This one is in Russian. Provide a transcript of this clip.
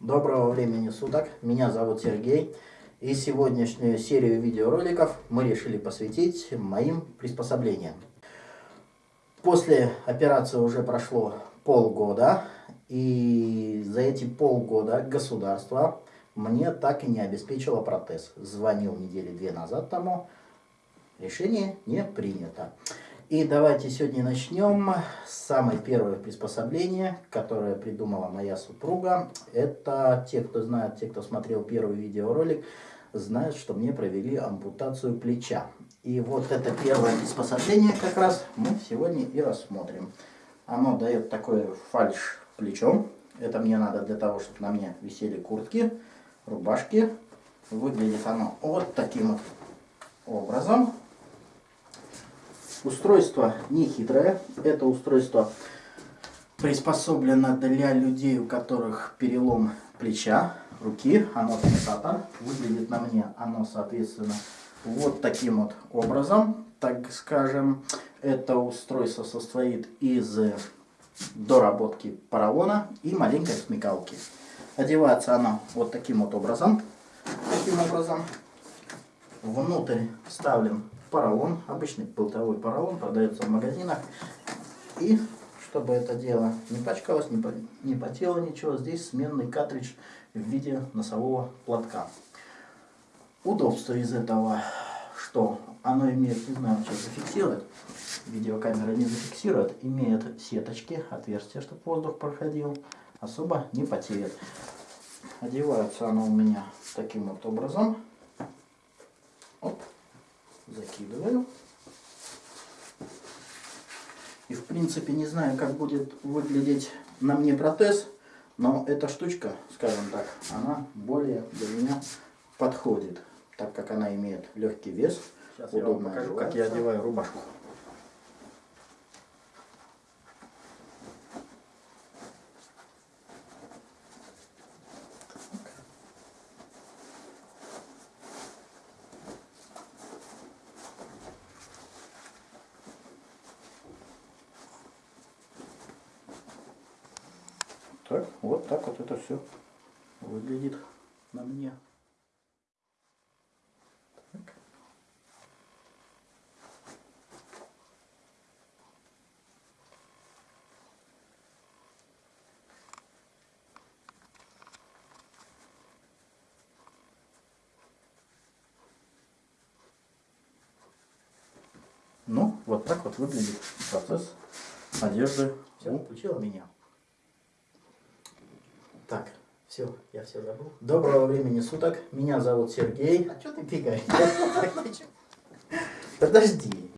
Доброго времени суток, меня зовут Сергей. И сегодняшнюю серию видеороликов мы решили посвятить моим приспособлениям. После операции уже прошло полгода, и за эти полгода государство мне так и не обеспечило протез. Звонил недели две назад тому, решение не принято. И давайте сегодня начнем с самой первой приспособления, которое придумала моя супруга. Это те, кто знает, те, кто смотрел первый видеоролик, знают, что мне провели ампутацию плеча. И вот это первое приспособление как раз мы сегодня и рассмотрим. Оно дает такое фальш плечом. Это мне надо для того, чтобы на мне висели куртки, рубашки. Выглядит оно вот таким вот образом. Устройство не хитрое. Это устройство приспособлено для людей, у которых перелом плеча, руки. Оно фиксатор. Выглядит на мне оно, соответственно, вот таким вот образом. Так скажем, это устройство состоит из доработки поролона и маленькой смекалки. Одевается оно вот таким вот образом. Таким образом. Внутрь вставлен поролон, обычный болтовой поролон, продается в магазинах. И чтобы это дело не пачкалось, не, по, не потело ничего, здесь сменный картридж в виде носового платка. Удобство из этого, что оно имеет, не знаю, что зафиксирует, видеокамера не зафиксирует, имеет сеточки, отверстия, чтобы воздух проходил, особо не потеет. Одевается оно у меня таким вот образом. Оп закидываю. И в принципе не знаю, как будет выглядеть на мне протез, но эта штучка, скажем так, она более для меня подходит, так как она имеет легкий вес. Сейчас удобно я покажу, как я одеваю рубашку. Так, вот так вот это все выглядит на мне. Так. Ну, вот так вот выглядит процесс одежды Все, у меня. Так, все, я все забыл. Доброго времени суток. Меня зовут Сергей. А что ты бегаешь? Подожди.